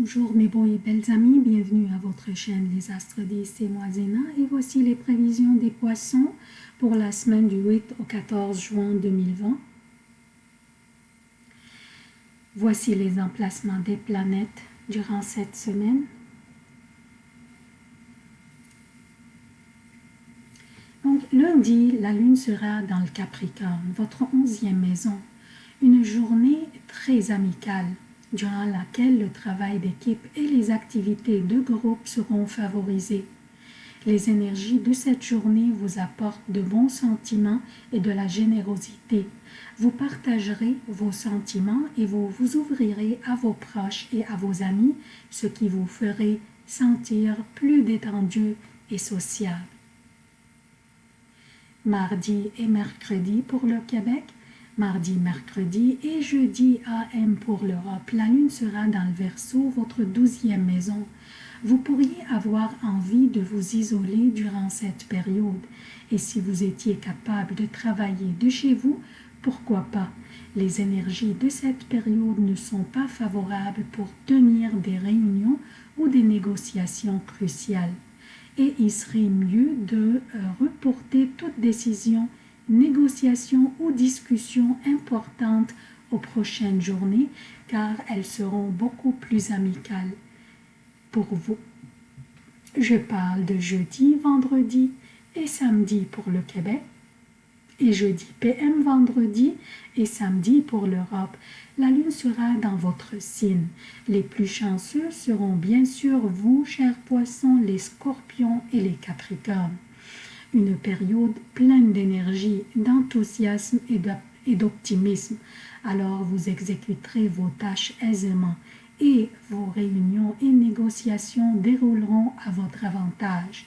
Bonjour mes beaux et belles amis, bienvenue à votre chaîne Les Astres 10, c'est moi Zéna et voici les prévisions des poissons pour la semaine du 8 au 14 juin 2020. Voici les emplacements des planètes durant cette semaine. Donc lundi, la lune sera dans le Capricorne, votre onzième maison. Une journée très amicale durant laquelle le travail d'équipe et les activités de groupe seront favorisées. Les énergies de cette journée vous apportent de bons sentiments et de la générosité. Vous partagerez vos sentiments et vous vous ouvrirez à vos proches et à vos amis, ce qui vous ferait sentir plus détendu et sociable. Mardi et mercredi pour le Québec, mardi, mercredi et jeudi AM pour l'Europe. La lune sera dans le Verseau, votre douzième maison. Vous pourriez avoir envie de vous isoler durant cette période. Et si vous étiez capable de travailler de chez vous, pourquoi pas? Les énergies de cette période ne sont pas favorables pour tenir des réunions ou des négociations cruciales. Et il serait mieux de euh, reporter toute décision négociations ou discussions importantes aux prochaines journées car elles seront beaucoup plus amicales pour vous. Je parle de jeudi, vendredi et samedi pour le Québec et jeudi PM vendredi et samedi pour l'Europe. La lune sera dans votre signe. Les plus chanceux seront bien sûr vous, chers poissons, les scorpions et les capricornes une période pleine d'énergie, d'enthousiasme et d'optimisme. Alors vous exécuterez vos tâches aisément et vos réunions et négociations dérouleront à votre avantage.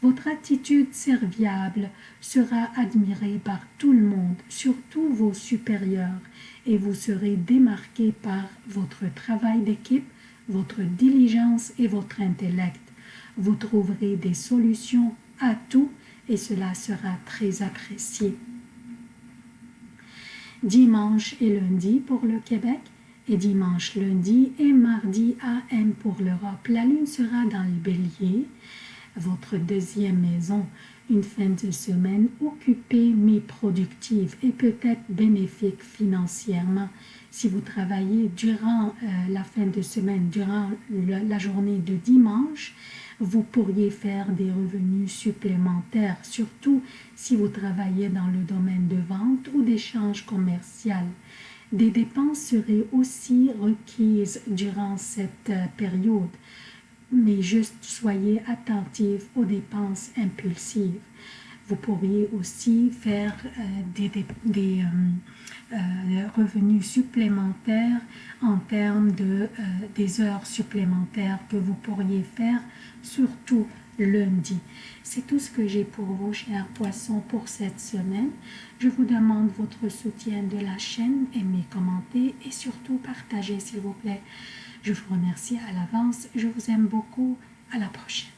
Votre attitude serviable sera admirée par tout le monde, surtout vos supérieurs, et vous serez démarqué par votre travail d'équipe, votre diligence et votre intellect. Vous trouverez des solutions à tout et cela sera très apprécié. Dimanche et lundi pour le Québec et dimanche, lundi et mardi AM pour l'Europe. La lune sera dans le bélier, votre deuxième maison, une fin de semaine occupée mais productive et peut-être bénéfique financièrement. Si vous travaillez durant euh, la fin de semaine, durant la journée de dimanche, vous pourriez faire des revenus supplémentaires, surtout si vous travaillez dans le domaine de vente ou d'échange commercial. Des dépenses seraient aussi requises durant cette euh, période, mais juste soyez attentifs aux dépenses impulsives. Vous pourriez aussi faire euh, des, des, euh, revenus supplémentaires en termes de des heures supplémentaires que vous pourriez faire surtout lundi. C'est tout ce que j'ai pour vous, chers poissons, pour cette semaine. Je vous demande votre soutien de la chaîne, aimez, commentez et surtout partagez, s'il vous plaît. Je vous remercie à l'avance. Je vous aime beaucoup. À la prochaine.